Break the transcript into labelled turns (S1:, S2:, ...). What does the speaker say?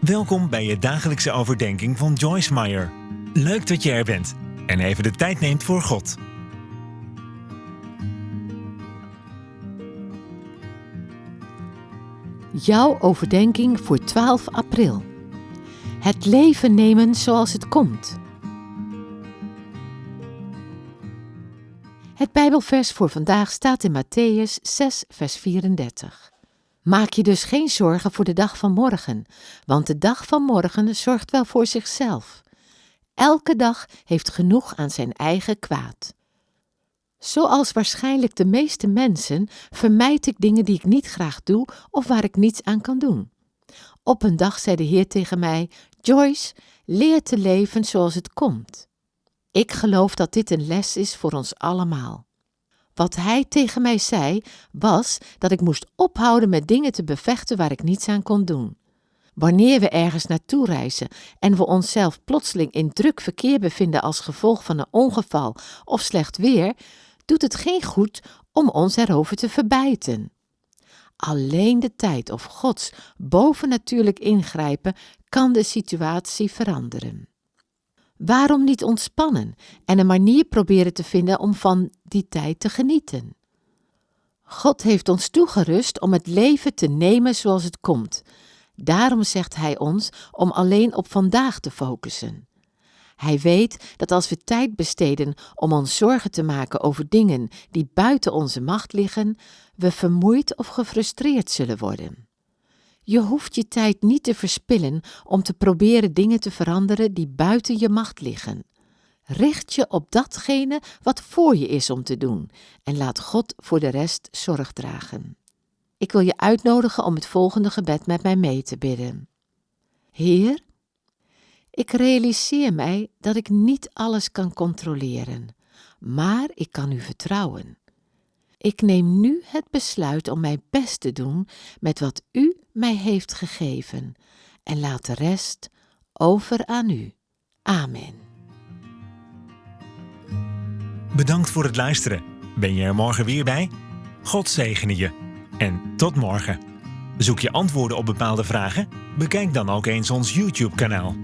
S1: Welkom bij je dagelijkse overdenking van Joyce Meyer. Leuk dat je er bent en even de tijd neemt voor God.
S2: Jouw overdenking voor 12 april. Het leven nemen zoals het komt. Het Bijbelvers voor vandaag staat in Matthäus 6, vers 34. Maak je dus geen zorgen voor de dag van morgen, want de dag van morgen zorgt wel voor zichzelf. Elke dag heeft genoeg aan zijn eigen kwaad. Zoals waarschijnlijk de meeste mensen vermijd ik dingen die ik niet graag doe of waar ik niets aan kan doen. Op een dag zei de Heer tegen mij: Joyce, leer te leven zoals het komt. Ik geloof dat dit een les is voor ons allemaal. Wat hij tegen mij zei, was dat ik moest ophouden met dingen te bevechten waar ik niets aan kon doen. Wanneer we ergens naartoe reizen en we onszelf plotseling in druk verkeer bevinden als gevolg van een ongeval of slecht weer, doet het geen goed om ons erover te verbijten. Alleen de tijd of Gods bovennatuurlijk ingrijpen kan de situatie veranderen. Waarom niet ontspannen en een manier proberen te vinden om van die tijd te genieten? God heeft ons toegerust om het leven te nemen zoals het komt. Daarom zegt Hij ons om alleen op vandaag te focussen. Hij weet dat als we tijd besteden om ons zorgen te maken over dingen die buiten onze macht liggen, we vermoeid of gefrustreerd zullen worden. Je hoeft je tijd niet te verspillen om te proberen dingen te veranderen die buiten je macht liggen. Richt je op datgene wat voor je is om te doen en laat God voor de rest zorg dragen. Ik wil je uitnodigen om het volgende gebed met mij mee te bidden. Heer, ik realiseer mij dat ik niet alles kan controleren, maar ik kan u vertrouwen. Ik neem nu het besluit om mijn best te doen met wat u mij heeft gegeven en laat de rest over aan u. Amen.
S1: Bedankt voor het luisteren. Ben je er morgen weer bij? God zegene je. En tot morgen. Zoek je antwoorden op bepaalde vragen? Bekijk dan ook eens ons YouTube-kanaal.